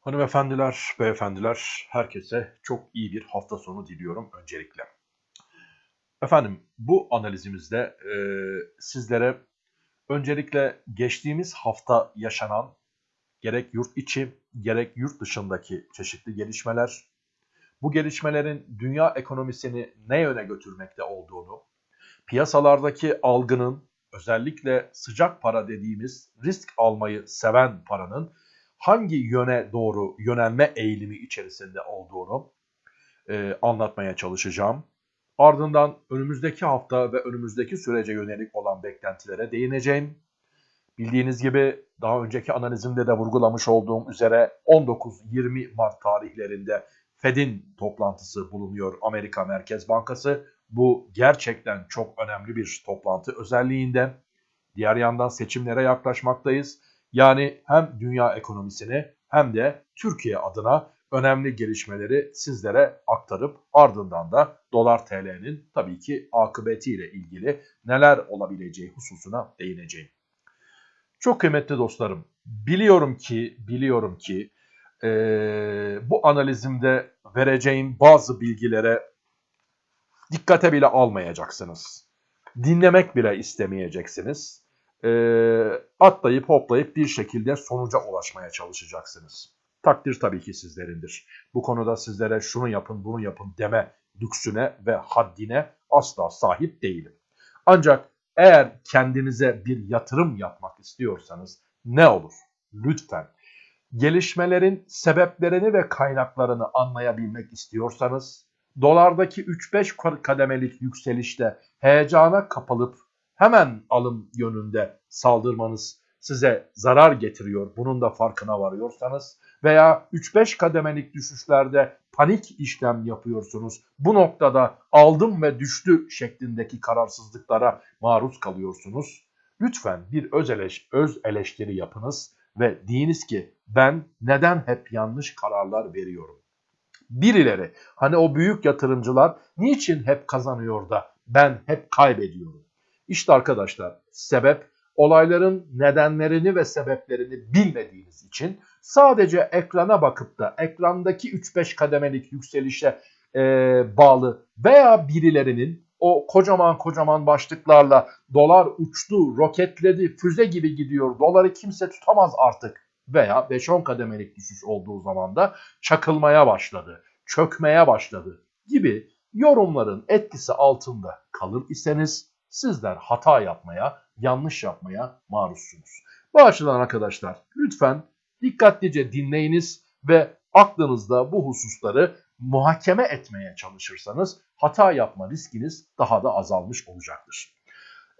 Hanımefendiler, beyefendiler, herkese çok iyi bir hafta sonu diliyorum öncelikle. Efendim, bu analizimizde e, sizlere öncelikle geçtiğimiz hafta yaşanan gerek yurt içi gerek yurt dışındaki çeşitli gelişmeler, bu gelişmelerin dünya ekonomisini ne yöne götürmekte olduğunu, piyasalardaki algının özellikle sıcak para dediğimiz risk almayı seven paranın hangi yöne doğru yönelme eğilimi içerisinde olduğunu e, anlatmaya çalışacağım. Ardından önümüzdeki hafta ve önümüzdeki sürece yönelik olan beklentilere değineceğim. Bildiğiniz gibi daha önceki analizimde de vurgulamış olduğum üzere 19-20 Mart tarihlerinde Fed'in toplantısı bulunuyor Amerika Merkez Bankası. Bu gerçekten çok önemli bir toplantı özelliğinde. Diğer yandan seçimlere yaklaşmaktayız. Yani hem dünya ekonomisini hem de Türkiye adına önemli gelişmeleri sizlere aktarıp ardından da dolar TL'nin tabii ki akıbetiyle ilgili neler olabileceği hususuna değineceğim. Çok kıymetli dostlarım, biliyorum ki biliyorum ki e, bu analizimde vereceğim bazı bilgilere dikkate bile almayacaksınız. Dinlemek bile istemeyeceksiniz. E, atlayıp hoplayıp bir şekilde sonuca ulaşmaya çalışacaksınız. Takdir tabii ki sizlerindir. Bu konuda sizlere şunu yapın bunu yapın deme lüksüne ve haddine asla sahip değilim. Ancak eğer kendinize bir yatırım yapmak istiyorsanız ne olur? Lütfen gelişmelerin sebeplerini ve kaynaklarını anlayabilmek istiyorsanız dolardaki 3-5 kademelik yükselişte heyecana kapılıp hemen alım yönünde saldırmanız size zarar getiriyor. Bunun da farkına varıyorsanız veya 3-5 kademelik düşüşlerde panik işlem yapıyorsunuz. Bu noktada aldım ve düştü şeklindeki kararsızlıklara maruz kalıyorsunuz. Lütfen bir öz, eleş, öz eleştiri yapınız ve deyiniz ki ben neden hep yanlış kararlar veriyorum? Birileri hani o büyük yatırımcılar niçin hep kazanıyor da ben hep kaybediyorum? İşte arkadaşlar sebep olayların nedenlerini ve sebeplerini bilmediğiniz için sadece ekrana bakıp da ekrandaki 3-5 kademelik yükselişe e, bağlı veya birilerinin o kocaman kocaman başlıklarla dolar uçtu, roketledi, füze gibi gidiyor, doları kimse tutamaz artık veya 5-10 kademelik düşüş olduğu zaman da çakılmaya başladı, çökmeye başladı gibi yorumların etkisi altında kalır iseniz sizler hata yapmaya, yanlış yapmaya maruzsunuz. Bu açıdan arkadaşlar lütfen dikkatlice dinleyiniz ve aklınızda bu hususları muhakeme etmeye çalışırsanız hata yapma riskiniz daha da azalmış olacaktır.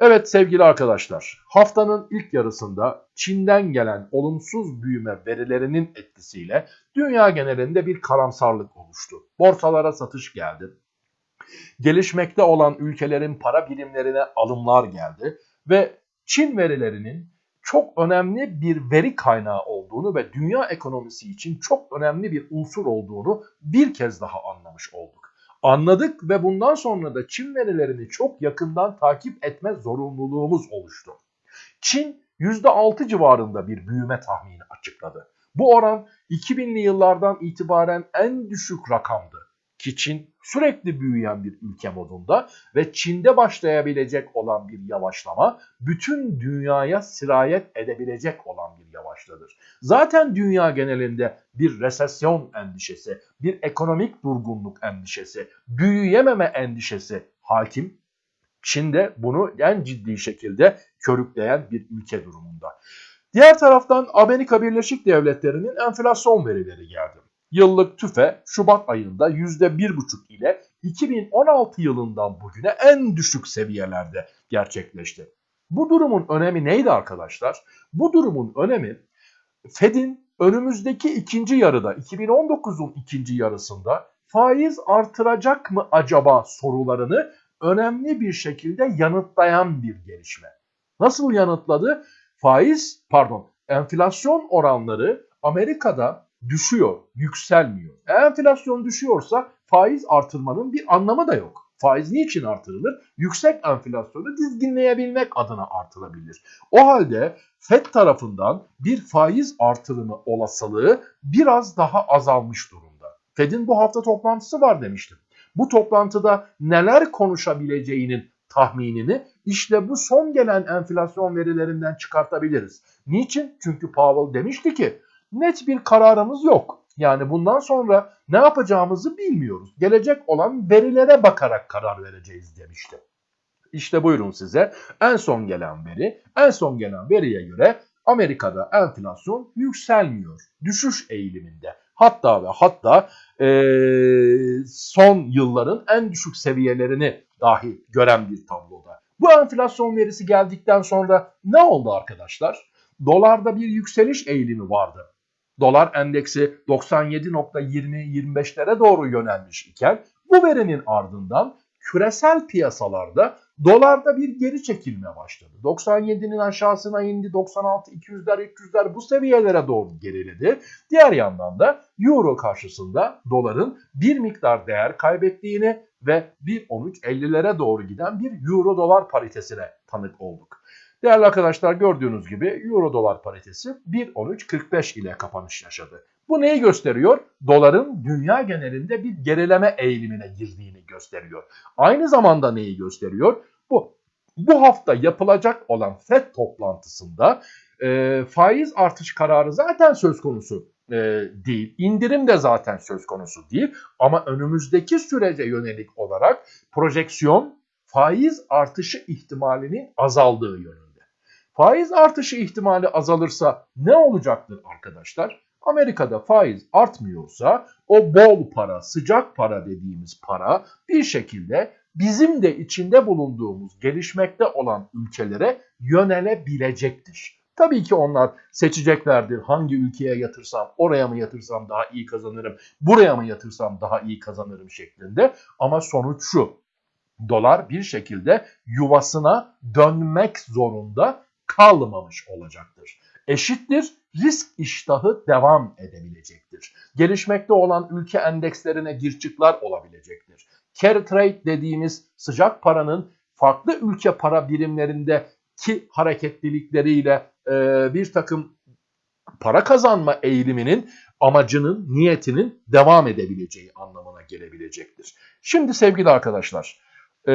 Evet sevgili arkadaşlar, haftanın ilk yarısında Çin'den gelen olumsuz büyüme verilerinin etkisiyle dünya genelinde bir karamsarlık oluştu. Borsalara satış geldi. Gelişmekte olan ülkelerin para birimlerine alımlar geldi ve Çin verilerinin çok önemli bir veri kaynağı olduğunu ve dünya ekonomisi için çok önemli bir unsur olduğunu bir kez daha anlamış olduk. Anladık ve bundan sonra da Çin verilerini çok yakından takip etme zorunluluğumuz oluştu. Çin %6 civarında bir büyüme tahmini açıkladı. Bu oran 2000'li yıllardan itibaren en düşük rakamdı ki Çin sürekli büyüyen bir ülke modunda ve Çin'de başlayabilecek olan bir yavaşlama bütün dünyaya sirayet edebilecek olan bir yavaşladır. Zaten dünya genelinde bir resesyon endişesi, bir ekonomik durgunluk endişesi, büyüyememe endişesi hakim. Çin'de bunu en ciddi şekilde körükleyen bir ülke durumunda. Diğer taraftan Amerika Birleşik Devletleri'nin enflasyon verileri geldi. Yıllık tüfe Şubat ayında %1,5 ile 2016 yılından bugüne en düşük seviyelerde gerçekleşti. Bu durumun önemi neydi arkadaşlar? Bu durumun önemi Fed'in önümüzdeki ikinci yarıda 2019'un ikinci yarısında faiz artıracak mı acaba sorularını önemli bir şekilde yanıtlayan bir gelişme. Nasıl yanıtladı? Faiz pardon enflasyon oranları Amerika'da düşüyor, yükselmiyor. Eğer enflasyon düşüyorsa faiz artırmanın bir anlamı da yok. Faiz niçin artırılır? Yüksek enflasyonu dizginleyebilmek adına artırılabilir. O halde FED tarafından bir faiz artırımı olasılığı biraz daha azalmış durumda. FED'in bu hafta toplantısı var demiştim. Bu toplantıda neler konuşabileceğinin tahminini işte bu son gelen enflasyon verilerinden çıkartabiliriz. Niçin? Çünkü Powell demişti ki net bir kararımız yok. Yani bundan sonra ne yapacağımızı bilmiyoruz. Gelecek olan verilere bakarak karar vereceğiz demişti. İşte buyurun size en son gelen veri. En son gelen veriye göre Amerika'da enflasyon yükselmiyor. Düşüş eğiliminde. Hatta ve hatta e, son yılların en düşük seviyelerini dahi gören bir tabloda. Bu enflasyon verisi geldikten sonra ne oldu arkadaşlar? Dolarda bir yükseliş eğilimi vardı. Dolar endeksi 97.20-25'lere doğru yönelmiş iken bu verinin ardından küresel piyasalarda dolarda bir geri çekilme başladı. 97'nin aşağısına indi 96 200'ler 300'ler bu seviyelere doğru geriledi. Diğer yandan da euro karşısında doların bir miktar değer kaybettiğini ve 1.13.50'lere doğru giden bir euro dolar paritesine tanık olduk. Değerli arkadaşlar gördüğünüz gibi euro dolar paritesi 1.13.45 ile kapanış yaşadı. Bu neyi gösteriyor? Doların dünya genelinde bir gerileme eğilimine girdiğini gösteriyor. Aynı zamanda neyi gösteriyor? Bu bu hafta yapılacak olan FED toplantısında e, faiz artış kararı zaten söz konusu e, değil. İndirim de zaten söz konusu değil. Ama önümüzdeki sürece yönelik olarak projeksiyon faiz artışı ihtimalinin azaldığı yönünde. Faiz artışı ihtimali azalırsa ne olacaktır arkadaşlar? Amerika'da faiz artmıyorsa o bol para, sıcak para dediğimiz para bir şekilde bizim de içinde bulunduğumuz gelişmekte olan ülkelere yönelebilecektir. Tabii ki onlar seçeceklerdir. Hangi ülkeye yatırsam, oraya mı yatırsam daha iyi kazanırım, buraya mı yatırsam daha iyi kazanırım şeklinde. Ama sonuç şu. Dolar bir şekilde yuvasına dönmek zorunda kalmamış olacaktır. Eşittir risk iştahı devam edebilecektir. Gelişmekte olan ülke endekslerine girçikler olabilecektir. Carry trade dediğimiz sıcak paranın farklı ülke para birimlerindeki hareketlilikleriyle e, bir takım para kazanma eğiliminin amacının, niyetinin devam edebileceği anlamına gelebilecektir. Şimdi sevgili arkadaşlar, e,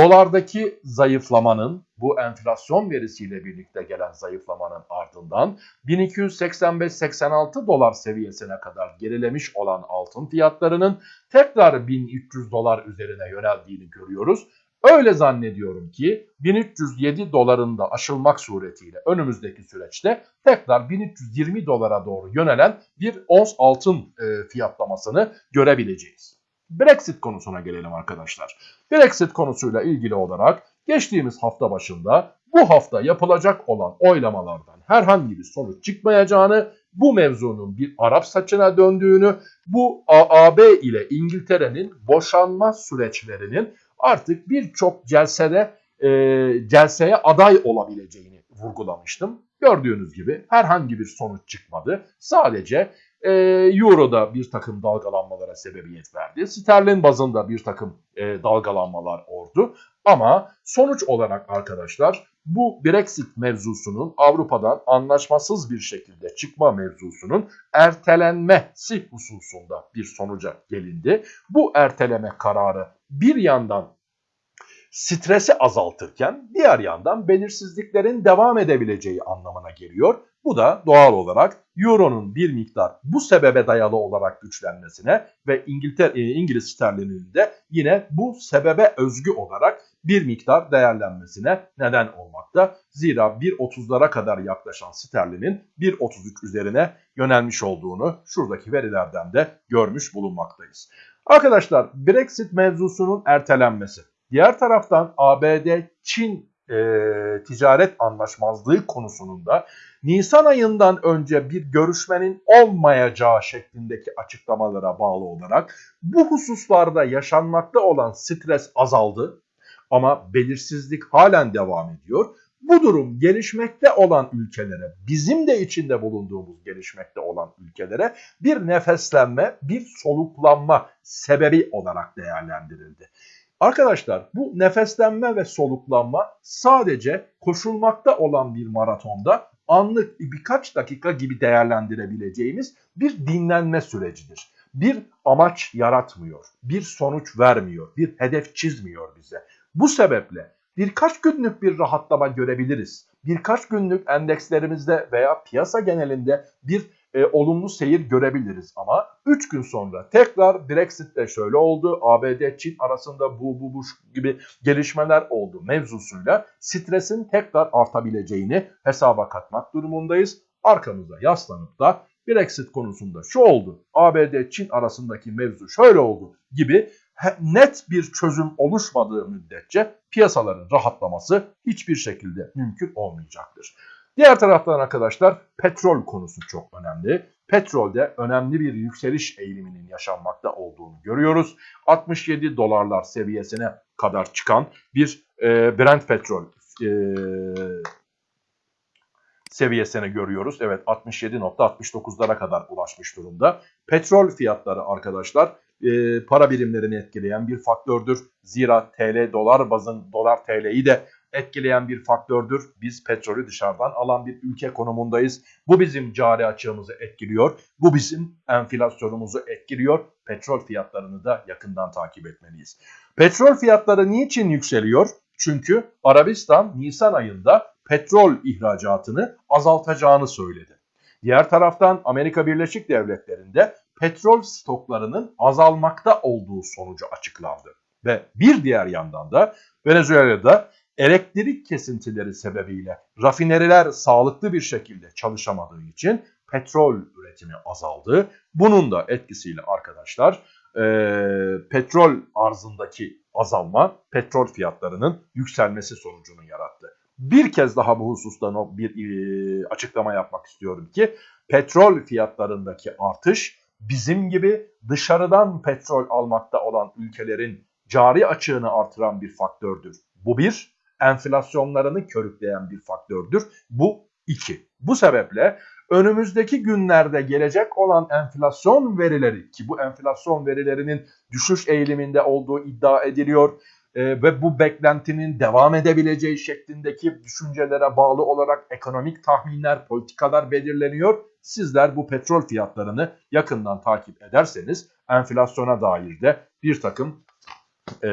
dolardaki zayıflamanın bu enflasyon verisiyle birlikte gelen zayıflamanın ardından 1285-86 dolar seviyesine kadar gerilemiş olan altın fiyatlarının tekrar 1300 dolar üzerine yöneldiğini görüyoruz. Öyle zannediyorum ki 1307 dolarında aşılmak suretiyle önümüzdeki süreçte tekrar 1320 dolara doğru yönelen bir ons altın e, fiyatlamasını görebileceğiz. Brexit konusuna gelelim arkadaşlar. Brexit konusuyla ilgili olarak geçtiğimiz hafta başında bu hafta yapılacak olan oylamalardan herhangi bir sonuç çıkmayacağını, bu mevzunun bir Arap saçına döndüğünü, bu AB ile İngiltere'nin boşanma süreçlerinin artık birçok celsede e, celseye aday olabileceğini vurgulamıştım. Gördüğünüz gibi herhangi bir sonuç çıkmadı. Sadece e, Euro'da bir takım dalgalanmalara sebebiyet verdi. Sterlin bazında bir takım e, dalgalanmalar oldu. Ama sonuç olarak arkadaşlar bu Brexit mevzusunun Avrupa'dan anlaşmasız bir şekilde çıkma mevzusunun ertelenmesi hususunda bir sonuca gelindi. Bu erteleme kararı bir yandan stresi azaltırken diğer yandan belirsizliklerin devam edebileceği anlamına geliyor. Bu da doğal olarak Euro'nun bir miktar bu sebebe dayalı olarak güçlenmesine ve İngiltere, e, İngiliz sterlininin de yine bu sebebe özgü olarak bir miktar değerlenmesine neden olmakta. Zira 1.30'lara kadar yaklaşan sterlinin 1.33 üzerine yönelmiş olduğunu şuradaki verilerden de görmüş bulunmaktayız. Arkadaşlar Brexit mevzusunun ertelenmesi. Diğer taraftan ABD-Çin e, ticaret anlaşmazlığı konusunun da Nisan ayından önce bir görüşmenin olmayacağı şeklindeki açıklamalara bağlı olarak bu hususlarda yaşanmakta olan stres azaldı ama belirsizlik halen devam ediyor. Bu durum gelişmekte olan ülkelere, bizim de içinde bulunduğumuz gelişmekte olan ülkelere bir nefeslenme, bir soluklanma sebebi olarak değerlendirildi. Arkadaşlar bu nefeslenme ve soluklanma sadece koşulmakta olan bir maratonda anlık birkaç dakika gibi değerlendirebileceğimiz bir dinlenme sürecidir. Bir amaç yaratmıyor, bir sonuç vermiyor, bir hedef çizmiyor bize. Bu sebeple birkaç günlük bir rahatlama görebiliriz. Birkaç günlük endekslerimizde veya piyasa genelinde bir e, olumlu seyir görebiliriz ama 3 gün sonra tekrar Brexit'te şöyle oldu, ABD-Çin arasında bu bu bu gibi gelişmeler oldu mevzusuyla stresin tekrar artabileceğini hesaba katmak durumundayız. Arkamıza yaslanıp da Brexit konusunda şu oldu, ABD-Çin arasındaki mevzu şöyle oldu gibi net bir çözüm oluşmadığı müddetçe piyasaların rahatlaması hiçbir şekilde mümkün olmayacaktır. Diğer taraftan arkadaşlar petrol konusu çok önemli. Petrolde önemli bir yükseliş eğiliminin yaşanmakta olduğunu görüyoruz. 67 dolarlar seviyesine kadar çıkan bir e, Brent petrol e, seviyesine görüyoruz. Evet 67.69'lara kadar ulaşmış durumda. Petrol fiyatları arkadaşlar e, para birimlerini etkileyen bir faktördür. Zira TL dolar bazın dolar TL'yi de etkileyen bir faktördür. Biz petrolü dışarıdan alan bir ülke konumundayız. Bu bizim cari açığımızı etkiliyor. Bu bizim enflasyonumuzu etkiliyor. Petrol fiyatlarını da yakından takip etmeliyiz. Petrol fiyatları niçin yükseliyor? Çünkü Arabistan Nisan ayında petrol ihracatını azaltacağını söyledi. Diğer taraftan Amerika Birleşik Devletleri'nde petrol stoklarının azalmakta olduğu sonucu açıklandı. Ve bir diğer yandan da Venezuela'da elektrik kesintileri sebebiyle rafineriler sağlıklı bir şekilde çalışamadığı için petrol üretimi azaldı. Bunun da etkisiyle arkadaşlar e, petrol arzındaki azalma petrol fiyatlarının yükselmesi sonucunu yarattı. Bir kez daha bu hususta bir e, açıklama yapmak istiyorum ki petrol fiyatlarındaki artış bizim gibi dışarıdan petrol almakta olan ülkelerin cari açığını artıran bir faktördür. Bu bir enflasyonlarını körükleyen bir faktördür. Bu iki. Bu sebeple önümüzdeki günlerde gelecek olan enflasyon verileri ki bu enflasyon verilerinin düşüş eğiliminde olduğu iddia ediliyor e, ve bu beklentinin devam edebileceği şeklindeki düşüncelere bağlı olarak ekonomik tahminler, politikalar belirleniyor. Sizler bu petrol fiyatlarını yakından takip ederseniz enflasyona dair de bir takım e,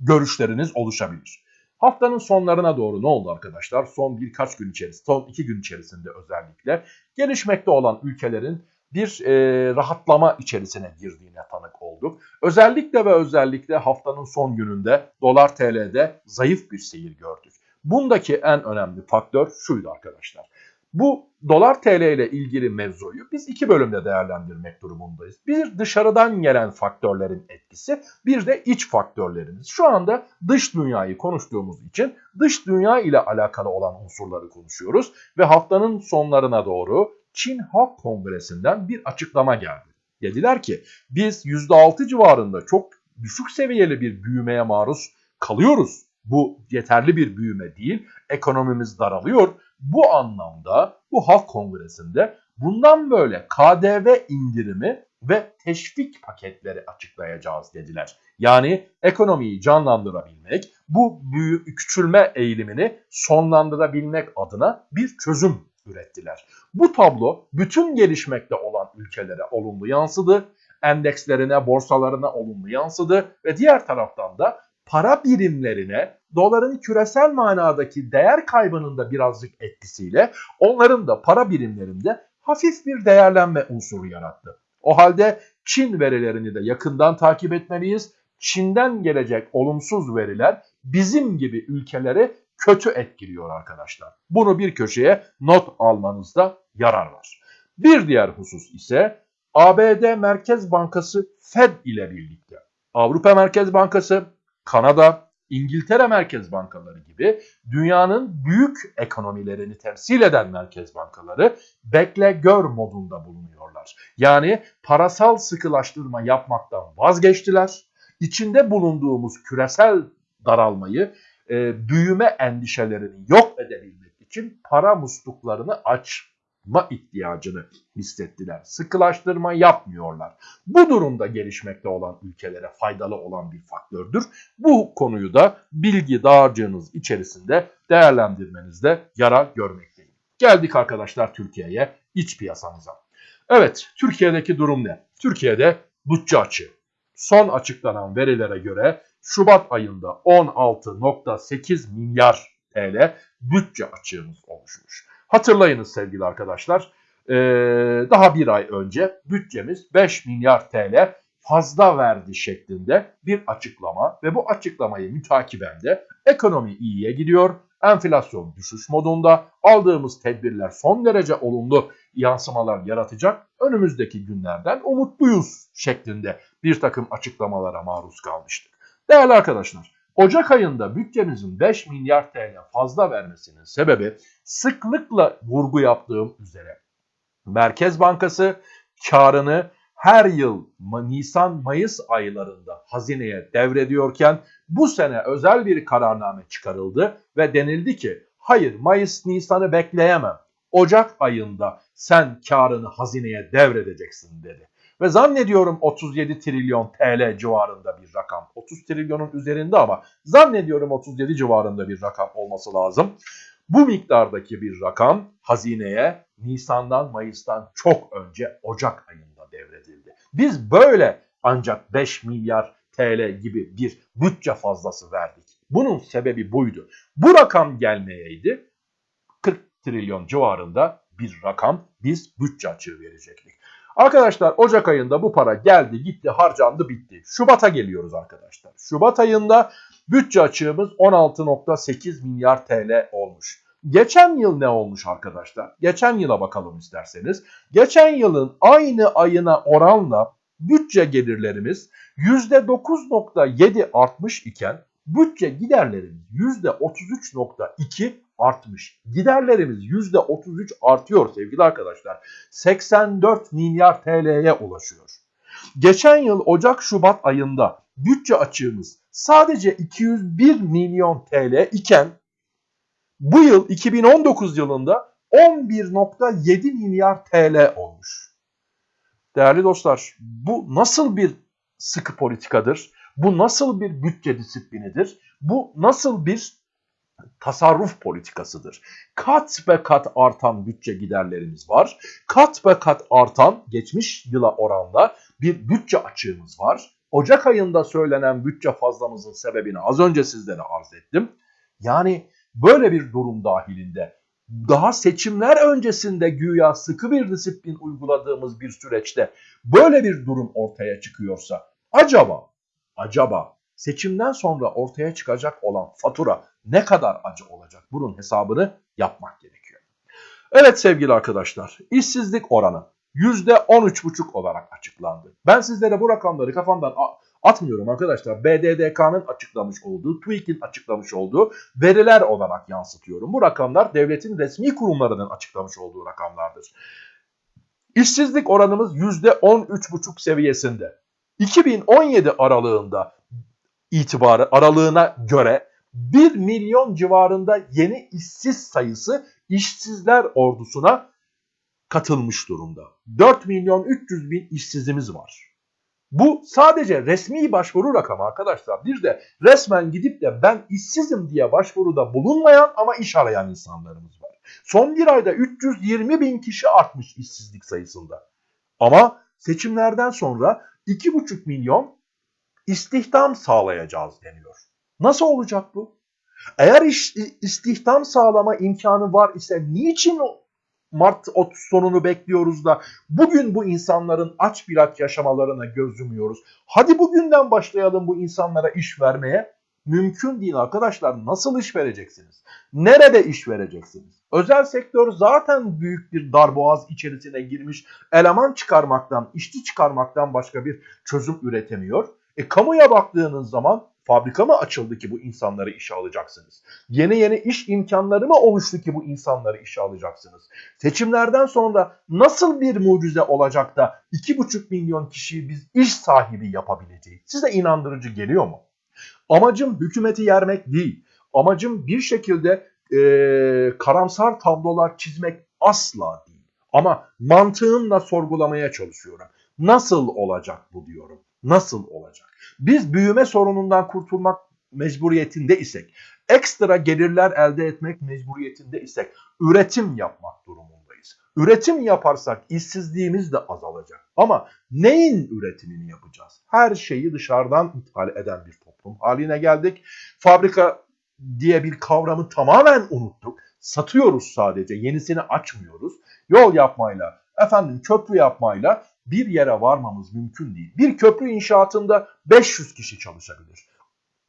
görüşleriniz oluşabilir. Haftanın sonlarına doğru ne oldu arkadaşlar? Son birkaç gün içerisinde, son iki gün içerisinde özellikle gelişmekte olan ülkelerin bir e, rahatlama içerisine girdiğine tanık olduk. Özellikle ve özellikle haftanın son gününde dolar TL'de zayıf bir seyir gördük. Bundaki en önemli faktör şuydu arkadaşlar. Bu dolar TL ile ilgili mevzuyu biz iki bölümde değerlendirmek durumundayız. Bir dışarıdan gelen faktörlerin etkisi, bir de iç faktörlerimiz. Şu anda dış dünyayı konuştuğumuz için dış dünya ile alakalı olan unsurları konuşuyoruz ve haftanın sonlarına doğru Çin Halk Kongresi'nden bir açıklama geldi. Dediler ki biz %6 civarında çok düşük seviyeli bir büyümeye maruz kalıyoruz. Bu yeterli bir büyüme değil. Ekonomimiz daralıyor bu anlamda bu halk kongresinde bundan böyle KDV indirimi ve teşvik paketleri açıklayacağız dediler. Yani ekonomiyi canlandırabilmek, bu büyü, küçülme eğilimini sonlandırabilmek adına bir çözüm ürettiler. Bu tablo bütün gelişmekte olan ülkelere olumlu yansıdı, endekslerine, borsalarına olumlu yansıdı ve diğer taraftan da para birimlerine doların küresel manadaki değer kaybının da birazcık etkisiyle onların da para birimlerinde hafif bir değerlenme unsuru yarattı. O halde Çin verilerini de yakından takip etmeliyiz. Çin'den gelecek olumsuz veriler bizim gibi ülkeleri kötü etkiliyor arkadaşlar. Bunu bir köşeye not almanızda yarar var. Bir diğer husus ise ABD Merkez Bankası Fed ile birlikte Avrupa Merkez Bankası, Kanada, İngiltere merkez bankaları gibi dünyanın büyük ekonomilerini temsil eden merkez bankaları bekle gör modunda bulunuyorlar. Yani parasal sıkılaştırma yapmaktan vazgeçtiler. İçinde bulunduğumuz küresel daralmayı e, büyüme endişelerini yok edebilmek için para musluklarını açma ihtiyacını hissettiler. Sıkılaştırma yapmıyorlar. Bu durumda gelişmekte olan ülkelere faydalı olan bir faktördür. Bu konuyu da bilgi dağarcığınız içerisinde değerlendirmenizde yarar görmekteyim. Geldik arkadaşlar Türkiye'ye, iç piyasamıza. Evet, Türkiye'deki durum ne? Türkiye'de bütçe açığı. Son açıklanan verilere göre Şubat ayında 16.8 milyar TL bütçe açığımız oluşmuş. Hatırlayınız sevgili arkadaşlar, ee, daha bir ay önce bütçemiz 5 milyar TL fazla verdi şeklinde bir açıklama ve bu açıklamayı mütakiben de ekonomi iyiye gidiyor, enflasyon düşüş modunda, aldığımız tedbirler son derece olumlu yansımalar yaratacak, önümüzdeki günlerden umutluyuz şeklinde bir takım açıklamalara maruz kalmıştık. Değerli arkadaşlar, Ocak ayında bütçemizin 5 milyar TL fazla vermesinin sebebi sıklıkla vurgu yaptığım üzere Merkez Bankası karını her yıl Nisan-Mayıs aylarında hazineye devrediyorken bu sene özel bir kararname çıkarıldı ve denildi ki hayır Mayıs-Nisan'ı bekleyemem. Ocak ayında sen karını hazineye devredeceksin dedi. Ve zannediyorum 37 trilyon TL civarında bir rakam. 30 trilyonun üzerinde ama zannediyorum 37 civarında bir rakam olması lazım. Bu miktardaki bir rakam hazineye Nisan'dan Mayıs'tan çok önce Ocak ayında devredildi. Biz böyle ancak 5 milyar TL gibi bir bütçe fazlası verdik. Bunun sebebi buydu. Bu rakam gelmeyeydi 40 trilyon civarında bir rakam biz bütçe açığı verecektik. Arkadaşlar Ocak ayında bu para geldi gitti harcandı bitti. Şubat'a geliyoruz arkadaşlar. Şubat ayında bütçe açığımız 16.8 milyar TL olmuş. Geçen yıl ne olmuş arkadaşlar? Geçen yıla bakalım isterseniz. Geçen yılın aynı ayına oranla bütçe gelirlerimiz %9.7 artmış iken bütçe giderlerimiz %33.2 artmış. Giderlerimiz %33 artıyor sevgili arkadaşlar. 84 milyar TL'ye ulaşıyor. Geçen yıl Ocak-Şubat ayında bütçe açığımız sadece 201 milyon TL iken bu yıl 2019 yılında 11.7 milyar TL olmuş. Değerli dostlar bu nasıl bir sıkı politikadır? Bu nasıl bir bütçe disiplinidir? Bu nasıl bir tasarruf politikasıdır. Kat ve kat artan bütçe giderlerimiz var. Kat ve kat artan geçmiş yıla oranla bir bütçe açığımız var. Ocak ayında söylenen bütçe fazlamızın sebebini az önce sizlere arz ettim. Yani böyle bir durum dahilinde daha seçimler öncesinde güya sıkı bir disiplin uyguladığımız bir süreçte böyle bir durum ortaya çıkıyorsa acaba acaba seçimden sonra ortaya çıkacak olan fatura ne kadar acı olacak? Bunun hesabını yapmak gerekiyor. Evet sevgili arkadaşlar, işsizlik oranı %13,5 olarak açıklandı. Ben sizlere bu rakamları kafamdan atmıyorum arkadaşlar. BDDK'nın açıklamış olduğu, TÜİK'in açıklamış olduğu veriler olarak yansıtıyorum. Bu rakamlar devletin resmi kurumlarının açıklamış olduğu rakamlardır. İşsizlik oranımız %13,5 seviyesinde. 2017 aralığında itibarı aralığına göre 1 milyon civarında yeni işsiz sayısı işsizler ordusuna katılmış durumda. 4 milyon 300 bin işsizimiz var. Bu sadece resmi başvuru rakamı arkadaşlar. Bir de resmen gidip de ben işsizim diye başvuruda bulunmayan ama iş arayan insanlarımız var. Son bir ayda 320 bin kişi artmış işsizlik sayısında. Ama seçimlerden sonra 2,5 milyon istihdam sağlayacağız deniyor. Nasıl olacak bu? Eğer iş, istihdam sağlama imkanı var ise niçin Mart sonunu bekliyoruz da bugün bu insanların aç bir aç yaşamalarına göz yumuyoruz. Hadi bugünden başlayalım bu insanlara iş vermeye. Mümkün değil arkadaşlar. Nasıl iş vereceksiniz? Nerede iş vereceksiniz? Özel sektör zaten büyük bir darboğaz içerisine girmiş. Eleman çıkarmaktan, işçi çıkarmaktan başka bir çözüm üretemiyor. E kamuya baktığınız zaman fabrika mı açıldı ki bu insanları işe alacaksınız? Yeni yeni iş imkanları mı oluştu ki bu insanları işe alacaksınız? Seçimlerden sonra nasıl bir mucize olacak da 2,5 milyon kişiyi biz iş sahibi yapabileceğiz? Size inandırıcı geliyor mu? Amacım hükümeti yermek değil. Amacım bir şekilde e, karamsar tablolar çizmek asla değil. Ama mantığımla sorgulamaya çalışıyorum. Nasıl olacak bu diyorum. Nasıl olacak? Biz büyüme sorunundan kurtulmak mecburiyetinde isek, ekstra gelirler elde etmek mecburiyetinde isek, üretim yapmak durumundayız. Üretim yaparsak işsizliğimiz de azalacak. Ama neyin üretimini yapacağız? Her şeyi dışarıdan ithal eden bir toplum haline geldik. Fabrika diye bir kavramı tamamen unuttuk. Satıyoruz sadece, yenisini açmıyoruz. Yol yapmayla, efendim köprü yapmayla bir yere varmamız mümkün değil. Bir köprü inşaatında 500 kişi çalışabilir.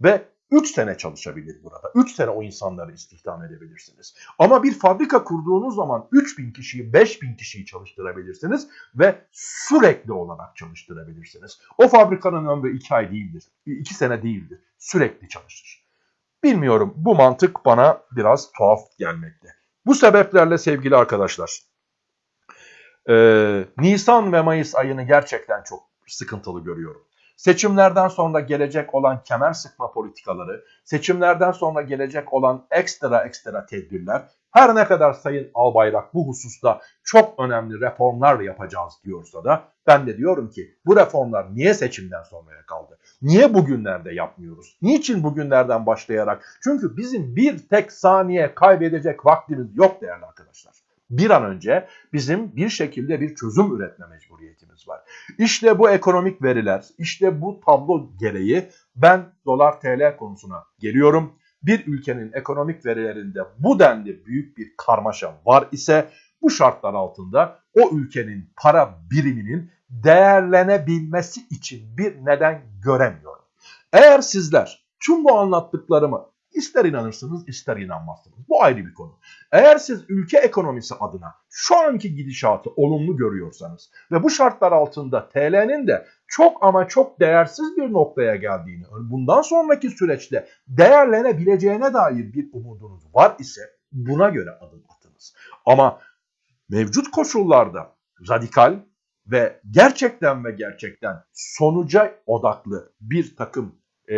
Ve 3 sene çalışabilir burada. 3 sene o insanları istihdam edebilirsiniz. Ama bir fabrika kurduğunuz zaman 3000 kişiyi, 5000 kişiyi çalıştırabilirsiniz ve sürekli olarak çalıştırabilirsiniz. O fabrikanın ömrü 2 ay değildir, 2 sene değildir. Sürekli çalışır. Bilmiyorum bu mantık bana biraz tuhaf gelmekte. Bu sebeplerle sevgili arkadaşlar, e, Nisan ve Mayıs ayını gerçekten çok sıkıntılı görüyorum. Seçimlerden sonra gelecek olan kemer sıkma politikaları, seçimlerden sonra gelecek olan ekstra ekstra tedbirler, her ne kadar Sayın Albayrak bu hususta çok önemli reformlar yapacağız diyorsa da ben de diyorum ki bu reformlar niye seçimden sonraya kaldı? Niye bugünlerde yapmıyoruz? Niçin bugünlerden başlayarak? Çünkü bizim bir tek saniye kaybedecek vaktimiz yok değerli arkadaşlar bir an önce bizim bir şekilde bir çözüm üretme mecburiyetimiz var. İşte bu ekonomik veriler, işte bu tablo gereği ben dolar TL konusuna geliyorum. Bir ülkenin ekonomik verilerinde bu denli büyük bir karmaşa var ise bu şartlar altında o ülkenin para biriminin değerlenebilmesi için bir neden göremiyorum. Eğer sizler tüm bu anlattıklarımı İster inanırsınız ister inanmazsınız. Bu ayrı bir konu. Eğer siz ülke ekonomisi adına şu anki gidişatı olumlu görüyorsanız ve bu şartlar altında TL'nin de çok ama çok değersiz bir noktaya geldiğini, bundan sonraki süreçte değerlenebileceğine dair bir umudunuz var ise buna göre adım atınız. Ama mevcut koşullarda radikal ve gerçekten ve gerçekten sonuca odaklı bir takım e,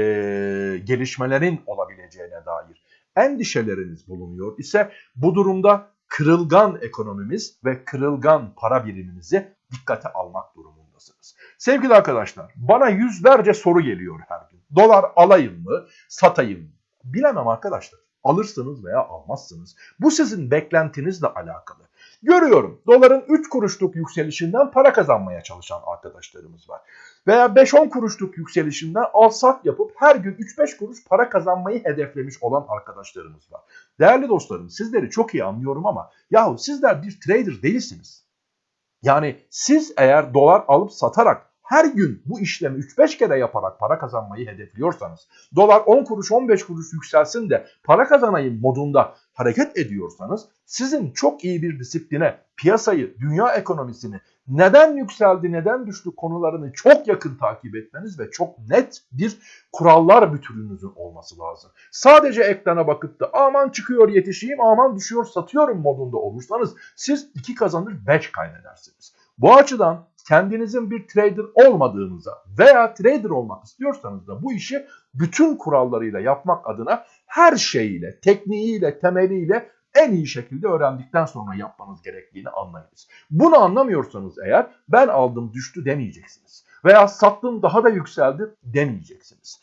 gelişmelerin olabileceğine dair endişeleriniz bulunuyor ise bu durumda kırılgan ekonomimiz ve kırılgan para birimimizi dikkate almak durumundasınız. Sevgili arkadaşlar bana yüzlerce soru geliyor her gün. Dolar alayım mı, satayım mı? Bilemem arkadaşlar. Alırsınız veya almazsınız. Bu sizin beklentinizle alakalı. Görüyorum doların 3 kuruşluk yükselişinden para kazanmaya çalışan arkadaşlarımız var. Veya 5-10 kuruşluk yükselişinden al sat yapıp her gün 3-5 kuruş para kazanmayı hedeflemiş olan arkadaşlarımız var. Değerli dostlarım sizleri çok iyi anlıyorum ama yahu sizler bir trader değilsiniz. Yani siz eğer dolar alıp satarak her gün bu işlemi 3-5 kere yaparak para kazanmayı hedefliyorsanız, dolar 10 kuruş 15 kuruş yükselsin de para kazanayım modunda hareket ediyorsanız, sizin çok iyi bir disipline, piyasayı, dünya ekonomisini, neden yükseldi, neden düştü konularını çok yakın takip etmeniz ve çok net bir kurallar bütününüzün olması lazım. Sadece ekrana bakıp da aman çıkıyor yetişeyim, aman düşüyor satıyorum modunda olursanız siz 2 kazanır 5 kaybedersiniz. Bu açıdan kendinizin bir trader olmadığınıza veya trader olmak istiyorsanız da bu işi bütün kurallarıyla yapmak adına her şeyiyle, tekniğiyle, temeliyle en iyi şekilde öğrendikten sonra yapmanız gerektiğini anlayınız. Bunu anlamıyorsanız eğer ben aldım düştü demeyeceksiniz. Veya sattım daha da yükseldi demeyeceksiniz.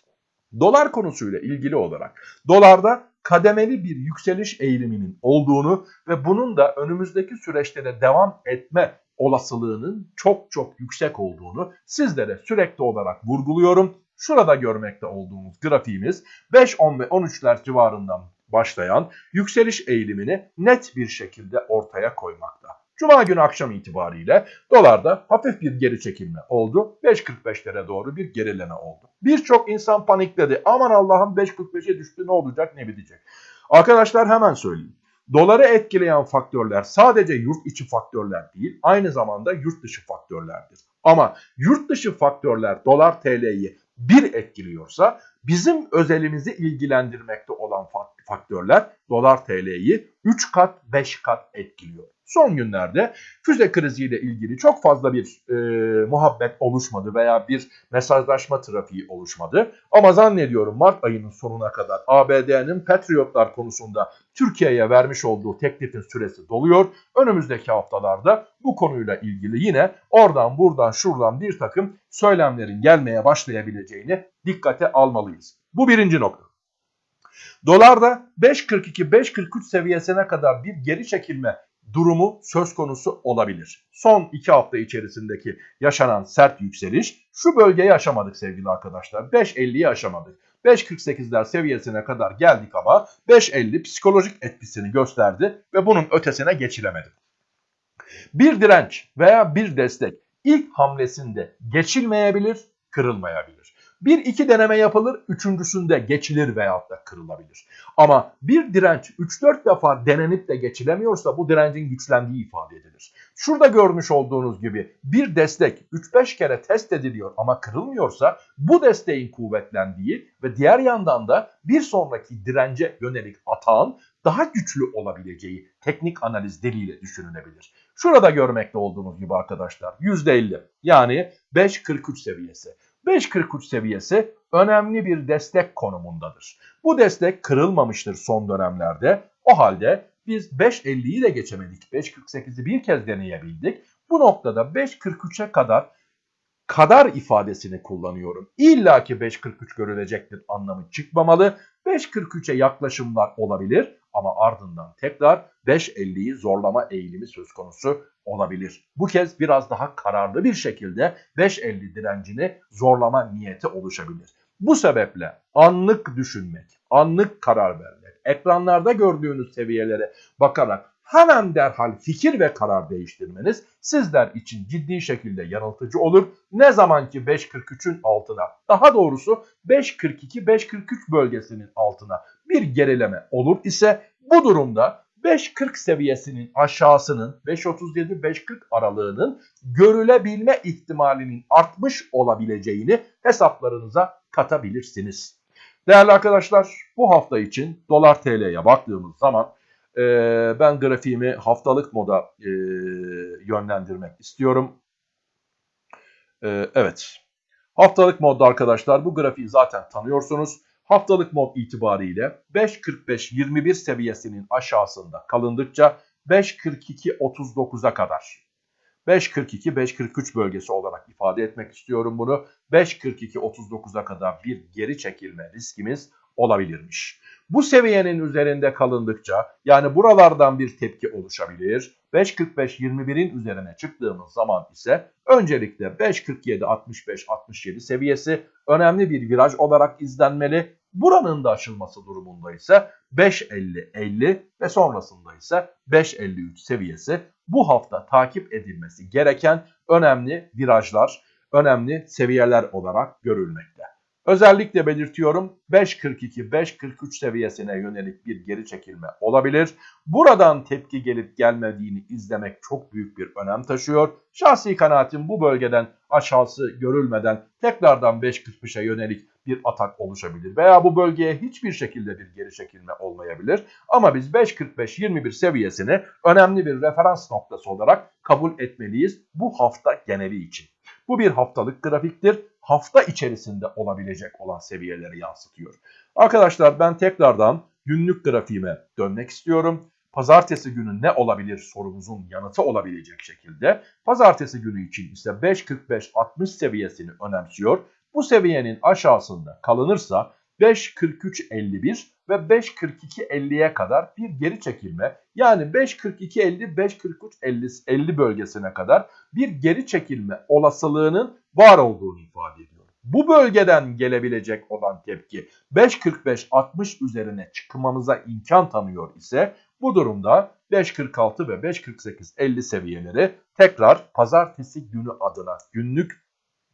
Dolar konusuyla ilgili olarak dolarda kademeli bir yükseliş eğiliminin olduğunu ve bunun da önümüzdeki süreçte de devam etme olasılığının çok çok yüksek olduğunu sizlere sürekli olarak vurguluyorum. Şurada görmekte olduğumuz grafiğimiz 5, 10 ve 13'ler civarından başlayan yükseliş eğilimini net bir şekilde ortaya koymakta. Cuma günü akşam itibariyle dolarda hafif bir geri çekilme oldu. 5.45'lere doğru bir gerileme oldu. Birçok insan panikledi. Aman Allah'ım 5.45'e düştü ne olacak ne bitecek. Arkadaşlar hemen söyleyeyim. Doları etkileyen faktörler sadece yurt içi faktörler değil, aynı zamanda yurt dışı faktörlerdir. Ama yurt dışı faktörler dolar TL'yi bir etkiliyorsa bizim özelimizi ilgilendirmekte olan faktörler dolar TL'yi 3 kat 5 kat etkiliyor. Son günlerde füze kriziyle ilgili çok fazla bir e, muhabbet oluşmadı veya bir mesajlaşma trafiği oluşmadı. Ama zannediyorum Mart ayının sonuna kadar ABD'nin Patriotlar konusunda Türkiye'ye vermiş olduğu teklifin süresi doluyor. Önümüzdeki haftalarda bu konuyla ilgili yine oradan buradan şuradan bir takım söylemlerin gelmeye başlayabileceğini dikkate almalıyız. Bu birinci nokta. Dolarda 5.42-5.43 seviyesine kadar bir geri çekilme durumu söz konusu olabilir. Son iki hafta içerisindeki yaşanan sert yükseliş şu bölgeyi aşamadık sevgili arkadaşlar. 5.50'yi aşamadık. 5.48'ler seviyesine kadar geldik ama 5.50 psikolojik etkisini gösterdi ve bunun ötesine geçilemedi. Bir direnç veya bir destek ilk hamlesinde geçilmeyebilir, kırılmayabilir. Bir iki deneme yapılır, üçüncüsünde geçilir veyahut da kırılabilir. Ama bir direnç 3-4 defa denenip de geçilemiyorsa bu direncin güçlendiği ifade edilir. Şurada görmüş olduğunuz gibi bir destek 3-5 kere test ediliyor ama kırılmıyorsa bu desteğin kuvvetlendiği ve diğer yandan da bir sonraki dirence yönelik atağın daha güçlü olabileceği teknik analiz diliyle düşünülebilir. Şurada görmekte olduğunuz gibi arkadaşlar %50 yani 5.43 seviyesi. 5.43 seviyesi önemli bir destek konumundadır. Bu destek kırılmamıştır son dönemlerde. O halde biz 5.50'yi de geçemedik. 5.48'i bir kez deneyebildik. Bu noktada 5.43'e kadar kadar ifadesini kullanıyorum. İlla ki 5.43 görülecektir anlamı çıkmamalı. 5.43'e yaklaşımlar olabilir ama ardından tekrar 5.50'yi zorlama eğilimi söz konusu olabilir. Bu kez biraz daha kararlı bir şekilde 5.50 direncini zorlama niyeti oluşabilir. Bu sebeple anlık düşünmek, anlık karar vermek, ekranlarda gördüğünüz seviyelere bakarak hemen derhal fikir ve karar değiştirmeniz sizler için ciddi şekilde yanıltıcı olur. Ne zaman ki 5.43'ün altına daha doğrusu 5.42-5.43 bölgesinin altına bir gerileme olur ise bu durumda 5.40 seviyesinin aşağısının 5.37-5.40 aralığının görülebilme ihtimalinin artmış olabileceğini hesaplarınıza katabilirsiniz. Değerli arkadaşlar bu hafta için dolar TL'ye baktığımız zaman e, ben grafiğimi haftalık moda e, yönlendirmek istiyorum. E, evet haftalık modda arkadaşlar bu grafiği zaten tanıyorsunuz. Haftalık mod itibariyle 5.45-21 seviyesinin aşağısında kalındıkça 5.42-39'a kadar 5.42-5.43 bölgesi olarak ifade etmek istiyorum bunu. 5.42-39'a kadar bir geri çekilme riskimiz olabilirmiş. Bu seviyenin üzerinde kalındıkça yani buralardan bir tepki oluşabilir. 5.45-21'in üzerine çıktığımız zaman ise öncelikle 5.47-65-67 seviyesi önemli bir viraj olarak izlenmeli. Buranın da aşılması durumunda ise 5.50-50 ve sonrasında ise 5.53 seviyesi bu hafta takip edilmesi gereken önemli virajlar, önemli seviyeler olarak görülmekte. Özellikle belirtiyorum 5.42-5.43 seviyesine yönelik bir geri çekilme olabilir. Buradan tepki gelip gelmediğini izlemek çok büyük bir önem taşıyor. Şahsi kanaatim bu bölgeden aşağısı görülmeden tekrardan 5.45'e yönelik bir atak oluşabilir. Veya bu bölgeye hiçbir şekilde bir geri çekilme olmayabilir. Ama biz 5.45-21 seviyesini önemli bir referans noktası olarak kabul etmeliyiz bu hafta geneli için. Bu bir haftalık grafiktir. Hafta içerisinde olabilecek olan seviyeleri yansıtıyor. Arkadaşlar ben tekrardan günlük grafiğime dönmek istiyorum. Pazartesi günü ne olabilir sorumuzun yanıtı olabilecek şekilde. Pazartesi günü için ise 5.45-60 seviyesini önemsiyor. Bu seviyenin aşağısında kalınırsa 5.43.51 ve 5.42.50'ye kadar bir geri çekilme yani 5.42.50 5.43.50 50 bölgesine kadar bir geri çekilme olasılığının var olduğunu ifade ediyor. Bu bölgeden gelebilecek olan tepki 5.45-60 üzerine çıkmamıza imkan tanıyor ise bu durumda 5.46 ve 5.48-50 seviyeleri tekrar pazartesi günü adına günlük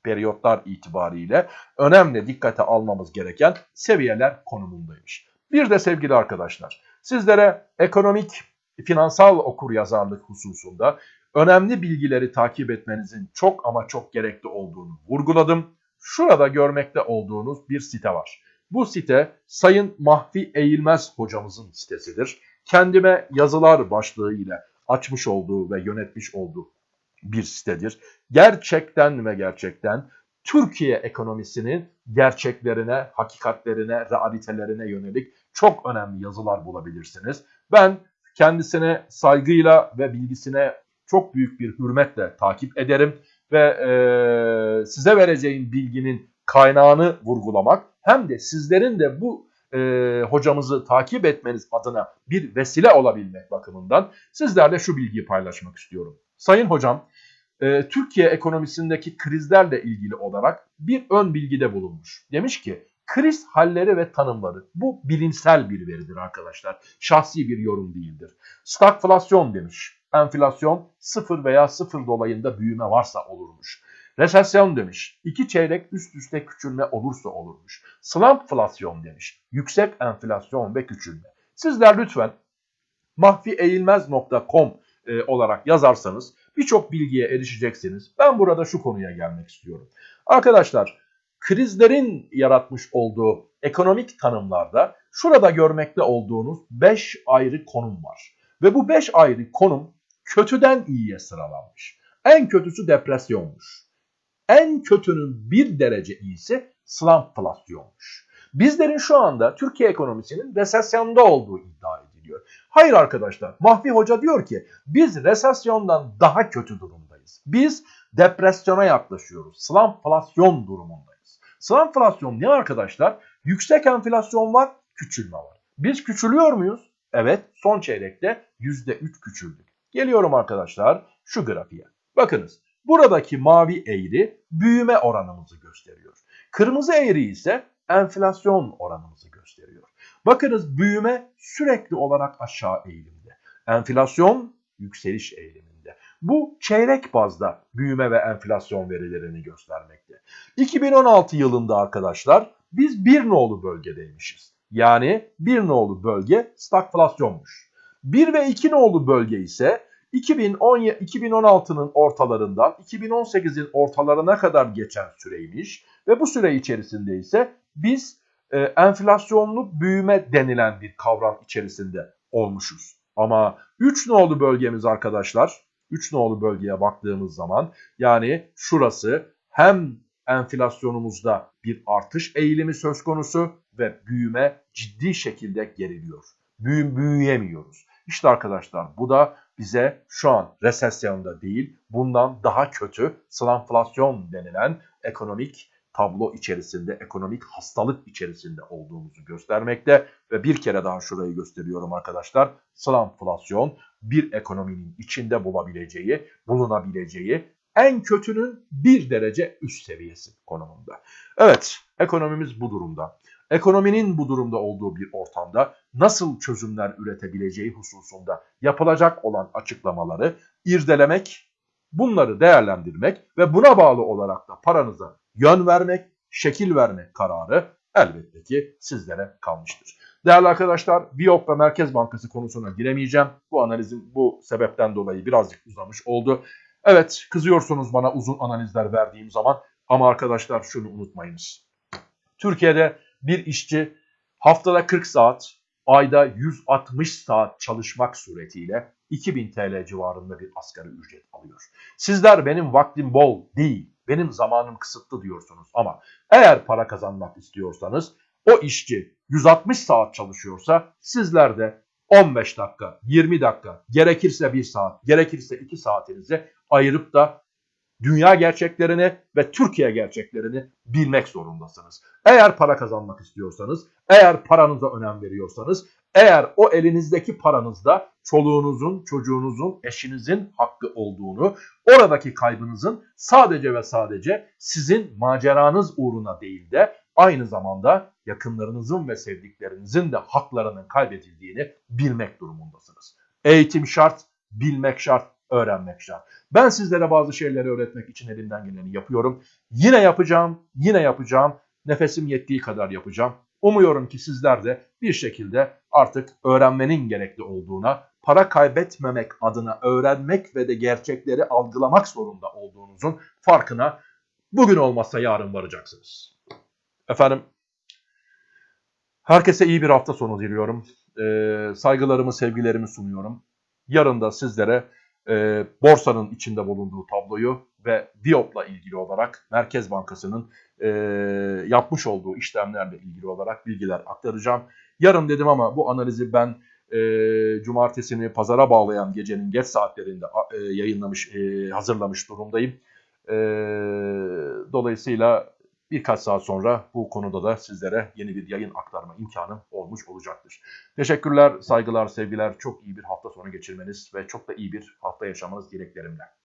periyotlar itibariyle önemli dikkate almamız gereken seviyeler konumundaymış. Bir de sevgili arkadaşlar sizlere ekonomik finansal okur yazarlık hususunda önemli bilgileri takip etmenizin çok ama çok gerekli olduğunu vurguladım. Şurada görmekte olduğunuz bir site var. Bu site Sayın Mahfi Eğilmez hocamızın sitesidir. Kendime yazılar başlığı ile açmış olduğu ve yönetmiş olduğu bir sitedir. Gerçekten ve gerçekten Türkiye ekonomisinin gerçeklerine, hakikatlerine, realitelerine yönelik çok önemli yazılar bulabilirsiniz. Ben kendisine saygıyla ve bilgisine çok büyük bir hürmetle takip ederim ve e, size vereceğim bilginin kaynağını vurgulamak hem de sizlerin de bu e, hocamızı takip etmeniz adına bir vesile olabilmek bakımından sizlerle şu bilgiyi paylaşmak istiyorum. Sayın hocam e, Türkiye ekonomisindeki krizlerle ilgili olarak bir ön bilgide bulunmuş. Demiş ki kriz halleri ve tanımları bu bilimsel bir veridir arkadaşlar. Şahsi bir yorum değildir. Stagflasyon demiş. Enflasyon sıfır veya sıfır dolayında büyüme varsa olurmuş. Resesyon demiş. İki çeyrek üst üste küçülme olursa olurmuş. Slumpflasyon demiş. Yüksek enflasyon ve küçülme. Sizler lütfen mahfieğilmez.com e, olarak yazarsanız birçok bilgiye erişeceksiniz. Ben burada şu konuya gelmek istiyorum. Arkadaşlar krizlerin yaratmış olduğu ekonomik tanımlarda şurada görmekte olduğunuz 5 ayrı konum var. Ve bu 5 ayrı konum kötüden iyiye sıralanmış. En kötüsü depresyonmuş. En kötünün bir derece iyisi slumpflasyonmuş. Bizlerin şu anda Türkiye ekonomisinin resesyonda olduğu iddia ediliyor. Hayır arkadaşlar Mahfi Hoca diyor ki biz resesyondan daha kötü durumdayız. Biz depresyona yaklaşıyoruz. Slumpflasyon durumundayız. Slumpflasyon ne arkadaşlar? Yüksek enflasyon var, küçülme var. Biz küçülüyor muyuz? Evet son çeyrekte %3 küçüldük. Geliyorum arkadaşlar şu grafiğe. Bakınız buradaki mavi eğri büyüme oranımızı gösteriyor. Kırmızı eğri ise enflasyon oranımızı gösteriyor. Bakınız büyüme sürekli olarak aşağı eğilimde. Enflasyon yükseliş eğiliminde. Bu çeyrek bazda büyüme ve enflasyon verilerini göstermekte. 2016 yılında arkadaşlar biz bir nolu bölgedeymişiz. Yani bir nolu bölge stagflasyonmuş. 1 ve 2 nolu bölge ise 2016'nın ortalarından 2018'in ortalarına kadar geçen süreymiş ve bu süre içerisinde ise biz e, enflasyonlu büyüme denilen bir kavram içerisinde olmuşuz. Ama 3 nolu bölgemiz arkadaşlar 3 nolu bölgeye baktığımız zaman yani şurası hem enflasyonumuzda bir artış eğilimi söz konusu ve büyüme ciddi şekilde geriliyor. Büyü, büyüyemiyoruz. İşte arkadaşlar bu da bize şu an resesyonda değil bundan daha kötü slanflasyon denilen ekonomik tablo içerisinde, ekonomik hastalık içerisinde olduğumuzu göstermekte ve bir kere daha şurayı gösteriyorum arkadaşlar. Slanflasyon bir ekonominin içinde bulabileceği, bulunabileceği en kötünün bir derece üst seviyesi konumunda. Evet, ekonomimiz bu durumda. Ekonominin bu durumda olduğu bir ortamda nasıl çözümler üretebileceği hususunda yapılacak olan açıklamaları irdelemek, bunları değerlendirmek ve buna bağlı olarak da paranıza yön vermek, şekil vermek kararı elbette ki sizlere kalmıştır. Değerli arkadaşlar, Biyop ve Merkez Bankası konusuna giremeyeceğim. Bu analizim bu sebepten dolayı birazcık uzamış oldu. Evet, kızıyorsunuz bana uzun analizler verdiğim zaman ama arkadaşlar şunu unutmayınız. Türkiye'de bir işçi haftada 40 saat, ayda 160 saat çalışmak suretiyle 2000 TL civarında bir asgari ücret alıyor. Sizler benim vaktim bol değil, benim zamanım kısıtlı diyorsunuz ama eğer para kazanmak istiyorsanız o işçi 160 saat çalışıyorsa sizler de 15 dakika, 20 dakika, gerekirse 1 saat, gerekirse 2 saatinizi ayırıp da dünya gerçeklerini ve Türkiye gerçeklerini bilmek zorundasınız. Eğer para kazanmak istiyorsanız, eğer paranıza önem veriyorsanız, eğer o elinizdeki paranızda çoluğunuzun, çocuğunuzun, eşinizin hakkı olduğunu, oradaki kaybınızın sadece ve sadece sizin maceranız uğruna değil de aynı zamanda yakınlarınızın ve sevdiklerinizin de haklarının kaybedildiğini bilmek durumundasınız. Eğitim şart, bilmek şart, öğrenmek şart. Ben sizlere bazı şeyleri öğretmek için elimden geleni yapıyorum. Yine yapacağım, yine yapacağım. Nefesim yettiği kadar yapacağım. Umuyorum ki sizler de bir şekilde artık öğrenmenin gerekli olduğuna, para kaybetmemek adına öğrenmek ve de gerçekleri algılamak zorunda olduğunuzun farkına bugün olmazsa yarın varacaksınız. Efendim Herkese iyi bir hafta sonu diliyorum. Ee, saygılarımı, sevgilerimi sunuyorum. Yarın da sizlere e, borsanın içinde bulunduğu tabloyu ve Diop'la ilgili olarak Merkez Bankası'nın e, yapmış olduğu işlemlerle ilgili olarak bilgiler aktaracağım. Yarın dedim ama bu analizi ben e, cumartesini pazara bağlayan gecenin geç saatlerinde e, yayınlamış, e, hazırlamış durumdayım. E, dolayısıyla birkaç saat sonra bu konuda da sizlere yeni bir yayın aktarma imkanım olmuş olacaktır. Teşekkürler, saygılar, sevgiler. Çok iyi bir hafta sonu geçirmeniz ve çok da iyi bir hafta yaşamanız dileklerimle.